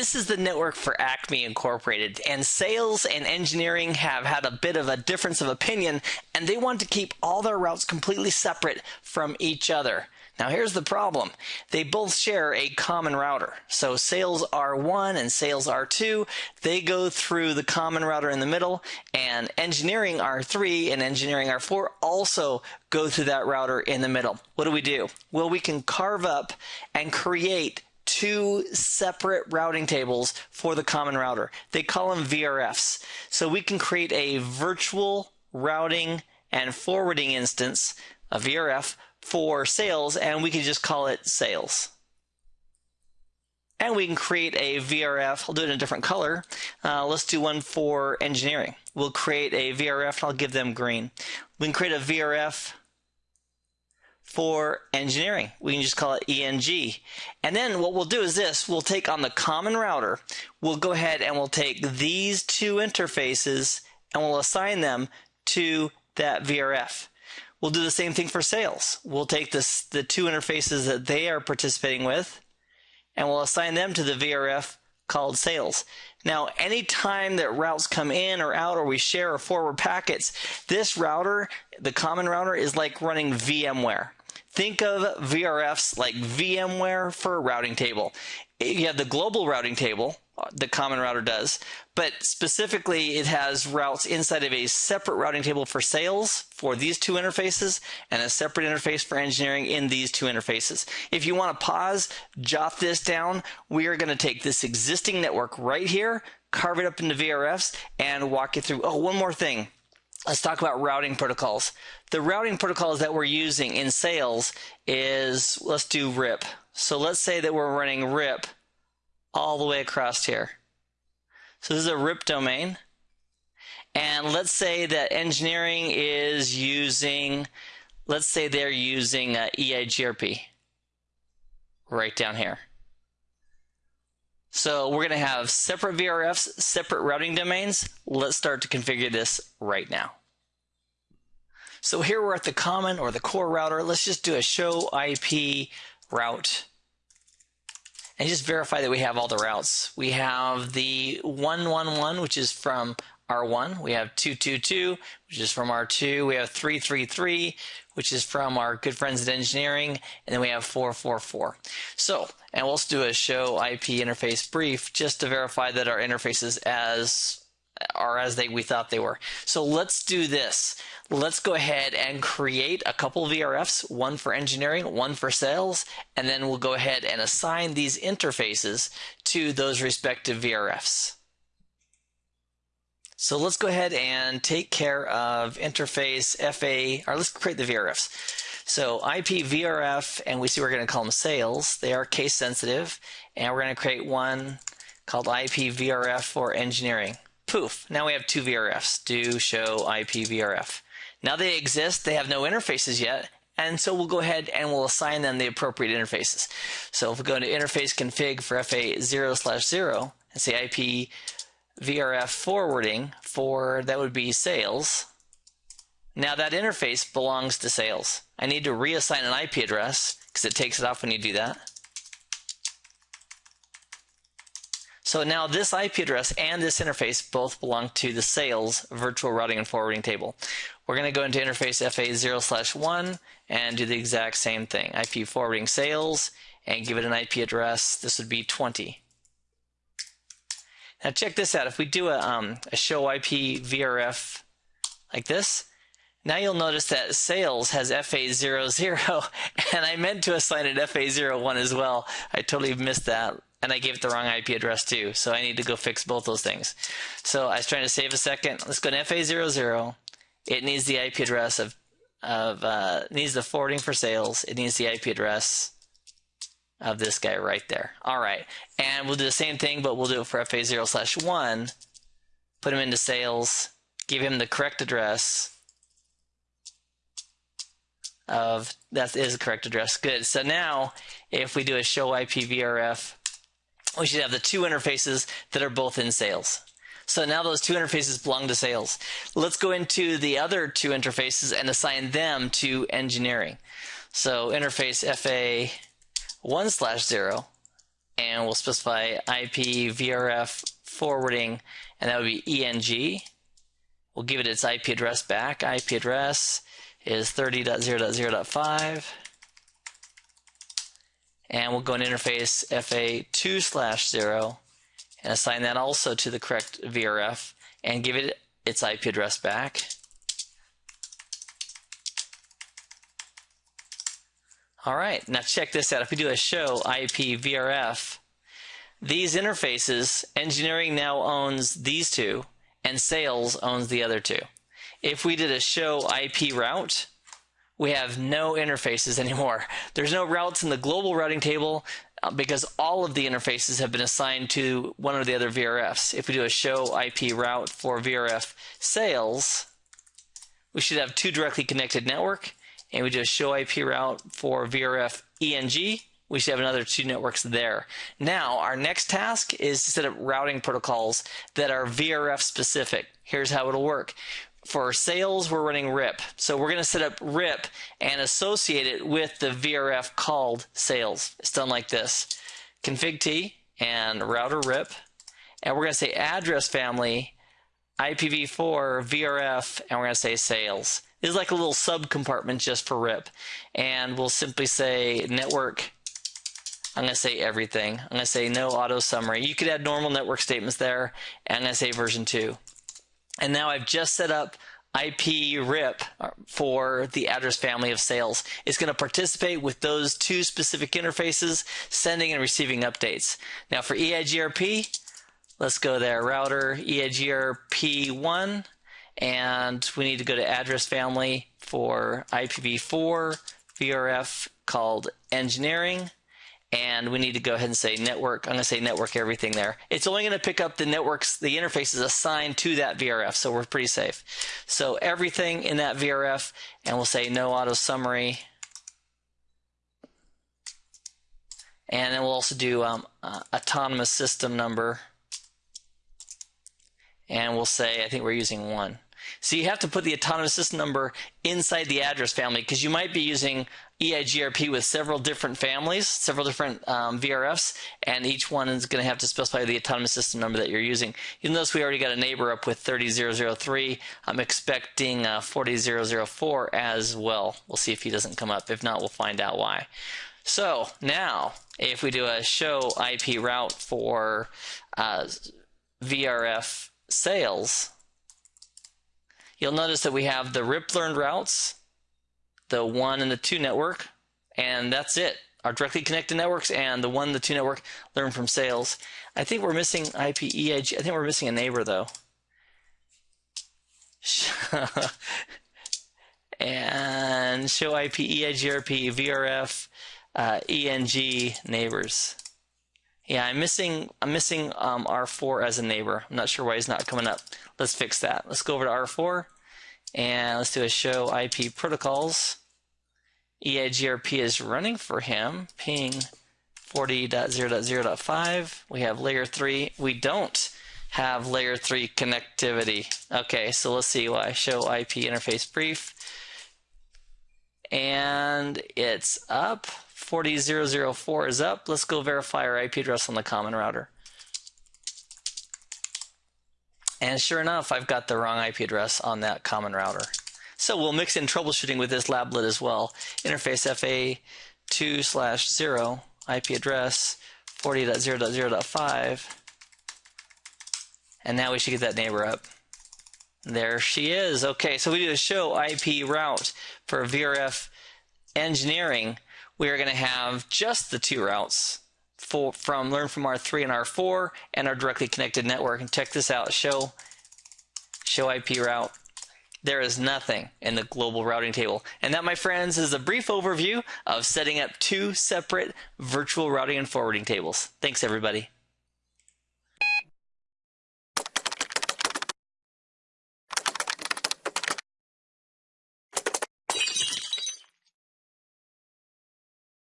This is the network for Acme Incorporated, and sales and engineering have had a bit of a difference of opinion, and they want to keep all their routes completely separate from each other. Now here's the problem. They both share a common router. So sales R1 and sales R2, they go through the common router in the middle and engineering R3 and engineering R4 also go through that router in the middle. What do we do? Well, we can carve up and create two separate routing tables for the common router. They call them VRFs. So we can create a virtual routing and forwarding instance, a VRF, for sales and we can just call it sales. And we can create a VRF. I'll do it in a different color. Uh, let's do one for engineering. We'll create a VRF and I'll give them green. We can create a VRF for engineering. We can just call it ENG. And then what we'll do is this. We'll take on the common router. We'll go ahead and we'll take these two interfaces and we'll assign them to that VRF. We'll do the same thing for sales. We'll take this, the two interfaces that they are participating with and we'll assign them to the VRF called sales. Now, any time that routes come in or out or we share or forward packets, this router, the common router, is like running VMware. Think of VRFs like VMware for a routing table. You have the global routing table, uh, the common router does, but specifically it has routes inside of a separate routing table for sales for these two interfaces and a separate interface for engineering in these two interfaces. If you want to pause, jot this down. We are going to take this existing network right here, carve it up into VRFs, and walk you through. Oh, one more thing. Let's talk about routing protocols. The routing protocols that we're using in sales is, let's do RIP. So let's say that we're running RIP all the way across here. So this is a RIP domain. And let's say that engineering is using, let's say they're using uh, EIGRP right down here. So we're going to have separate VRFs, separate routing domains. Let's start to configure this right now. So here we're at the common or the core router. Let's just do a show IP route and just verify that we have all the routes. We have the 111, which is from R1. We have 222, which is from R2. We have 333, which is from our good friends at engineering. And then we have 444. So, and we'll do a show IP interface brief just to verify that our interfaces as are as they we thought they were. So let's do this let's go ahead and create a couple VRFs, one for engineering, one for sales, and then we'll go ahead and assign these interfaces to those respective VRFs. So let's go ahead and take care of interface FA, or let's create the VRFs. So IP VRF, and we see we're going to call them sales. They are case sensitive, and we're going to create one called IP VRF for engineering. Poof, now we have two VRFs, do show IP VRF. Now they exist, they have no interfaces yet, and so we'll go ahead and we'll assign them the appropriate interfaces. So if we go into interface config for FA0 slash 0 and say IP VRF forwarding for that would be sales. Now that interface belongs to sales. I need to reassign an IP address because it takes it off when you do that. So now this IP address and this interface both belong to the sales virtual routing and forwarding table. We're going to go into interface FA0 slash 1 and do the exact same thing. IP forwarding sales and give it an IP address. This would be 20. Now check this out. If we do a, um, a show IP VRF like this, now you'll notice that sales has FA00 and I meant to assign it FA01 as well. I totally missed that and I gave it the wrong IP address too. So I need to go fix both those things. So I was trying to save a second. Let's go to FA00. It needs the IP address of of uh, needs the forwarding for sales. It needs the IP address of this guy right there. All right, and we'll do the same thing, but we'll do it for FA0 slash one. Put him into sales. Give him the correct address of that is the correct address. Good. So now, if we do a show IP VRF we should have the two interfaces that are both in sales. So now those two interfaces belong to sales. Let's go into the other two interfaces and assign them to engineering. So interface FA 1 slash 0 and we'll specify IP VRF forwarding, and that would be ENG. We'll give it its IP address back. IP address is 30.0.0.5. And we'll go in interface FA2 slash 0 and assign that also to the correct VRF and give it its IP address back. All right, now check this out. If we do a show IP VRF, these interfaces, engineering now owns these two, and sales owns the other two. If we did a show IP route, we have no interfaces anymore. There's no routes in the global routing table uh, because all of the interfaces have been assigned to one of the other VRFs. If we do a show IP route for VRF sales, we should have two directly connected network and we do a show IP route for VRF ENG, we should have another two networks there. Now, our next task is to set up routing protocols that are VRF specific. Here's how it'll work. For sales, we're running RIP. So we're going to set up RIP and associate it with the VRF called sales. It's done like this. Config T and router RIP. And we're going to say address family IPv4 VRF, and we're going to say sales is like a little sub compartment just for RIP. And we'll simply say network. I'm going to say everything. I'm going to say no auto summary. You could add normal network statements there. And I'm going to say version 2. And now I've just set up IP RIP for the address family of sales. It's going to participate with those two specific interfaces, sending and receiving updates. Now for EIGRP, let's go there. Router EIGRP1 and we need to go to address family for IPv4 VRF called engineering and we need to go ahead and say network. I'm going to say network everything there. It's only going to pick up the networks, the interfaces assigned to that VRF, so we're pretty safe. So everything in that VRF, and we'll say no auto summary. And then we'll also do um, uh, autonomous system number. And we'll say, I think we're using one. So you have to put the autonomous system number inside the address family because you might be using EIGRP with several different families, several different um, VRFs, and each one is going to have to specify the autonomous system number that you're using. You'll notice we already got a neighbor up with 30003. I'm expecting uh, 40004 as well. We'll see if he doesn't come up. If not, we'll find out why. So now, if we do a show IP route for uh, VRF sales, You'll notice that we have the RIP learned routes, the one and the two network, and that's it. Our directly connected networks and the one, the two network learn from sales. I think we're missing IPEIG. I think we're missing a neighbor though. and show IP EIGRP VRF uh, ENG neighbors. Yeah, I'm missing I'm missing um, R4 as a neighbor. I'm not sure why he's not coming up. Let's fix that. Let's go over to R4 and let's do a show IP protocols. EIGRP is running for him. Ping 40.0.0.5. We have layer 3. We don't have layer 3 connectivity. Okay, so let's see why. Show IP interface brief. And it's up. 40004 is up. Let's go verify our IP address on the common router. And sure enough, I've got the wrong IP address on that common router. So we'll mix in troubleshooting with this lablet as well. Interface FA2 slash 0, IP address 40.0.0.5. And now we should get that neighbor up. There she is. Okay, so we do a show IP route for VRF engineering. We are going to have just the two routes for, from Learn from R3 and R4 and our directly connected network. And check this out, show, show IP route. There is nothing in the global routing table. And that, my friends, is a brief overview of setting up two separate virtual routing and forwarding tables. Thanks, everybody.